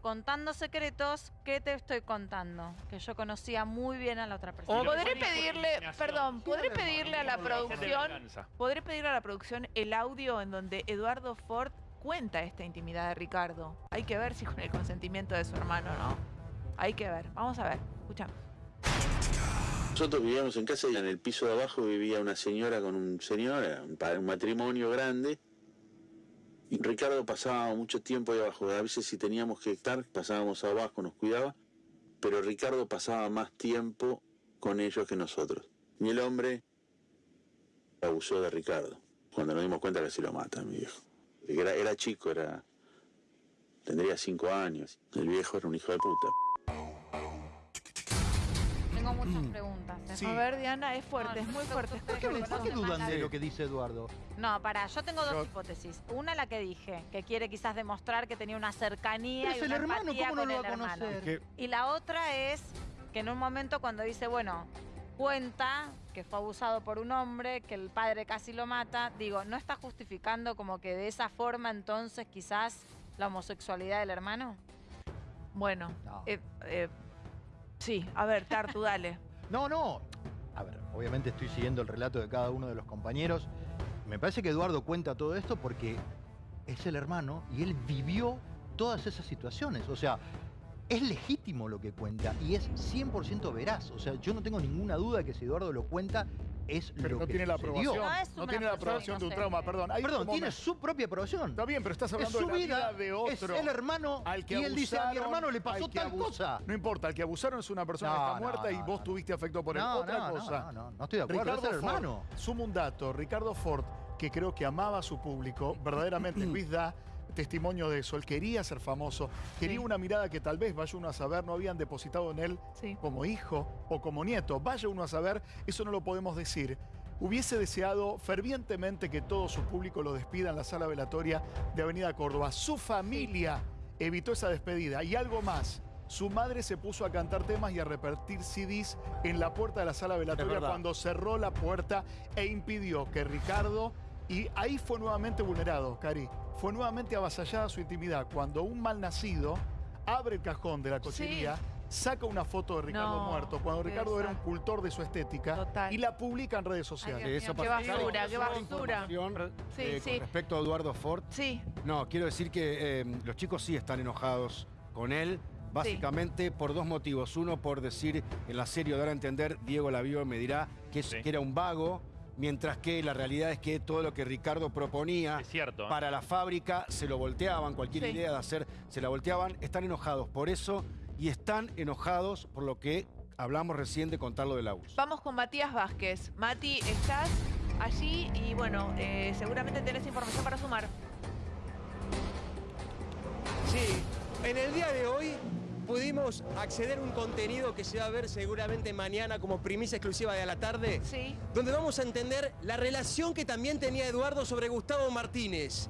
contando secretos, ¿qué te estoy contando? Que yo conocía muy bien a la otra persona. O podré pedirle, perdón, podré pedirle a la producción, podré pedirle a la producción el audio en donde Eduardo Ford cuenta esta intimidad de Ricardo. Hay que ver si con el consentimiento de su hermano, ¿no? Hay que ver. Vamos a ver. Escuchamos. Nosotros vivíamos en casa y en el piso de abajo vivía una señora con un señor, pa- un matrimonio grande. Ricardo pasaba mucho tiempo ahí abajo. A veces si teníamos que estar, pasábamos abajo, nos cuidaba. Pero Ricardo pasaba más tiempo con ellos que nosotros. Y el hombre abusó de Ricardo. Cuando nos dimos cuenta casi lo mata, mi viejo. Era, era chico, era tendría cinco años. El viejo era un hijo de puta. Preguntas. ¿eh? Sí. A ver, Diana, es fuerte, No, es muy fuerte. ¿Por qué dudan de lo que dice Eduardo? No, pará, yo tengo dos Yo- hipótesis. Una la que dije, que quiere quizás demostrar que tenía una cercanía Pero es y el una hermano, empatía ¿cómo no con lo el va a hermano. conocer? Que- Y la otra es que en un momento cuando dice, bueno, cuenta que fue abusado por un hombre, que el padre casi lo mata, digo, ¿no está justificando como que de esa forma entonces quizás la homosexualidad del hermano? Bueno, No. eh, eh, sí, a ver, Tartu, dale. No, no. A ver, obviamente estoy siguiendo el relato de cada uno de los compañeros. Me parece que Eduardo cuenta todo esto porque es el hermano y él vivió todas esas situaciones. O sea, es legítimo lo que cuenta y es 100% veraz. O sea, yo no tengo ninguna duda que si Eduardo lo cuenta es Pero lo no que tiene la aprobación. No es No tiene la aprobación de un trauma, perdón. Hay Perdón, tiene su propia aprobación. Está bien, pero estás Es hablando su de la vida, vida, de es otro. el hermano al que y él dice, a mi hermano le pasó al tal cosa. No importa, el que abusaron es una persona No, que está no, muerta y no, vos no. tuviste afecto por él. No, Otra no, cosa. no, no, no estoy de acuerdo, es el Ford, hermano. Sumo un dato, Ricardo Ford, que creo que amaba a su público, verdaderamente Luis da testimonio de eso, él quería ser famoso, quería Sí. una mirada que tal vez, vaya uno a saber, no habían depositado en él Sí. como hijo o como nieto, vaya uno a saber, eso no lo podemos decir. Hubiese deseado fervientemente que todo su público lo despida en la sala velatoria de Avenida Córdoba. Su familia evitó esa despedida y algo más. Su madre se puso a cantar temas y a repartir CDs en la puerta de la sala velatoria cuando cerró la puerta e impidió que Ricardo... Y ahí fue nuevamente vulnerado, Cari. Fue nuevamente avasallada su intimidad cuando un malnacido abre el cajón de la cochería, saca una foto de Ricardo No, muerto, cuando Ricardo era un cultor de su estética, Total. y la publica en redes sociales. Ay, Eso Qué basura, qué basura. Sí, eh, sí. Con respecto a Eduardo Ford, Sí, no, quiero decir que eh, los chicos sí están enojados con él, básicamente por dos motivos. Uno, por decir en la serie, o dar a entender, Diego la vio y me dirá que, es- Sí. que era un vago, mientras que la realidad es que todo lo que Ricardo proponía cierto. ¿eh? para la fábrica se lo volteaban, cualquier Sí. idea de hacer se la volteaban. Están enojados por eso y están enojados por lo que hablamos recién de contarlo del abuso. vamos con Matías Vázquez. Mati, estás allí y bueno, eh, seguramente tenés información para sumar. Sí, en el día de hoy pudimos acceder a un contenido que se va a ver seguramente mañana como primicia exclusiva de a la tarde, Sí. donde vamos a entender la relación que también tenía Eduardo sobre Gustavo Martínez.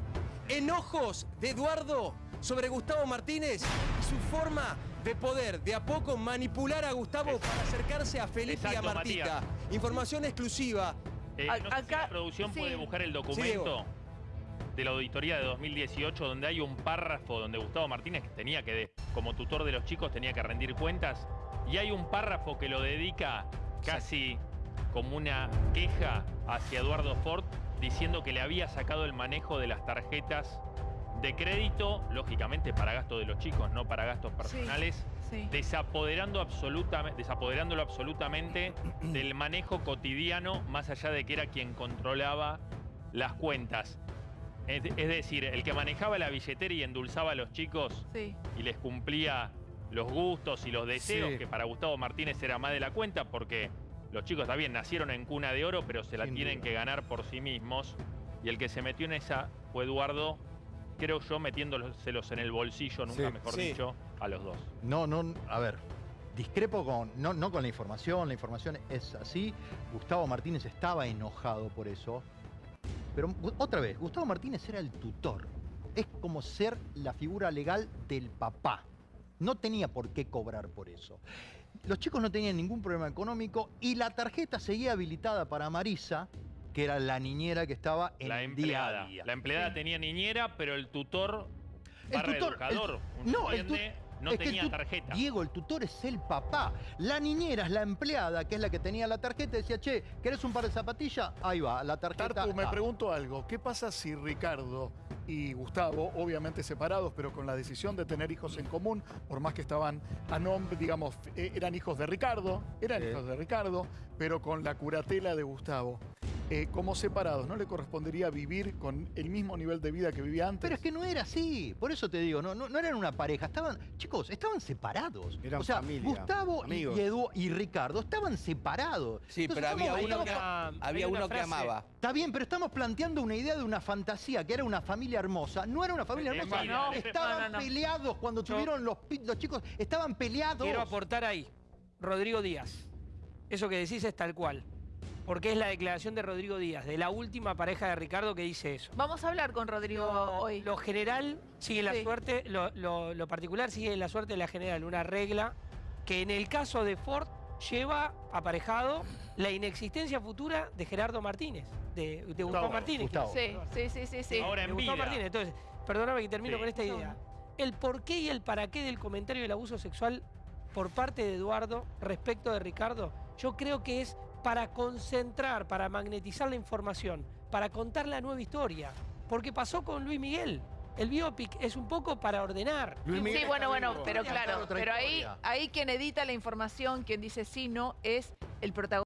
Enojos de Eduardo sobre Gustavo Martínez y su forma de poder de a poco manipular a Gustavo para acercarse a Felipe y a Martita. Información exclusiva. Eh, A- no sé si acá- la producción sí. puede buscar el documento de la auditoría de 2018 donde hay un párrafo donde Gustavo Martínez que tenía que, como tutor de los chicos, tenía que rendir cuentas y hay un párrafo que lo dedica casi como una queja hacia Eduardo Ford diciendo que le había sacado el manejo de las tarjetas de crédito, lógicamente para gasto de los chicos, no para gastos personales Sí. desapoderando desapoderándolo absolutamente del manejo cotidiano, más allá de que era quien controlaba las cuentas. Es, es decir, el que manejaba la billetera y endulzaba a los chicos Sí. y les cumplía los gustos y los deseos, Sí. que para Gustavo Martínez era más de la cuenta, porque los chicos también nacieron en cuna de oro, pero se la Sin tienen duda. que ganar por sí mismos. Y el que se metió en esa fue Eduardo, creo yo, metiéndoselos en el bolsillo, nunca Sí. mejor Sí. dicho, a los dos. No, no, a ver, discrepo con, no, no con la información, la información es así. Gustavo Martínez estaba enojado por eso. Pero otra vez, Gustavo Martínez era el tutor. Es como ser la figura legal del papá. No tenía por qué cobrar por eso. Los chicos no tenían ningún problema económico y la tarjeta seguía habilitada para Marisa, que era la niñera que estaba en la el día empleada. a día. La empleada Sí. tenía niñera, pero el tutor barra educador, no, el tu- duende, no es tenía tarjeta. Diego, el tutor es el papá. La niñera es la empleada, que es la que tenía la tarjeta, decía, che, ¿querés un par de zapatillas? Ahí va, la tarjeta. Tartu, me pregunto algo. ¿Qué pasa si Ricardo y Gustavo, obviamente separados, pero con la decisión de tener hijos en común, por más que estaban a nombre, digamos, eh, eran hijos de Ricardo, eran Sí. hijos de Ricardo, pero con la curatela de Gustavo. Eh, como separados, ¿no le correspondería vivir con el mismo nivel de vida que vivía antes? Pero es que no era así, por eso te digo, no, no, no eran una pareja, estaban, chicos, estaban separados. Eran o sea, familia, Gustavo y, Edu y Ricardo estaban separados. Sí, Entonces, pero había uno que, había uno que amaba. Está bien, pero estamos planteando una idea de una fantasía, que era una familia hermosa. No era una familia hermosa. no, estaban no, no, no. peleados cuando Yo- tuvieron los, los chicos. Estaban peleados. Quiero aportar ahí. Rodrigo Díaz. Eso que decís es tal cual. Porque es la declaración de Rodrigo Díaz, de la última pareja de Ricardo que dice eso. Vamos a hablar con Rodrigo hoy. Lo general sigue la Sí. suerte, lo, lo- lo particular sigue la suerte de la general, una regla que en el caso de Ford lleva aparejado la inexistencia futura de Gerardo Martínez, de, de Gustavo, Martínez. Gustavo. Sí, sí, sí, sí, sí. Ahora de en Gustavo vida. Martínez. Entonces, perdóname que termino Sí. con esta idea. El por qué y el para qué del comentario del abuso sexual por parte de Eduardo respecto de Ricardo, yo creo que es para concentrar, para magnetizar la información, para contar la nueva historia. Porque pasó con Luis Miguel. El biopic es un poco para ordenar. Luis Miguel Sí, bueno, bueno, vivo. pero claro, pero ahí, ahí quien edita la información, quien dice sí, no, es el protagonista.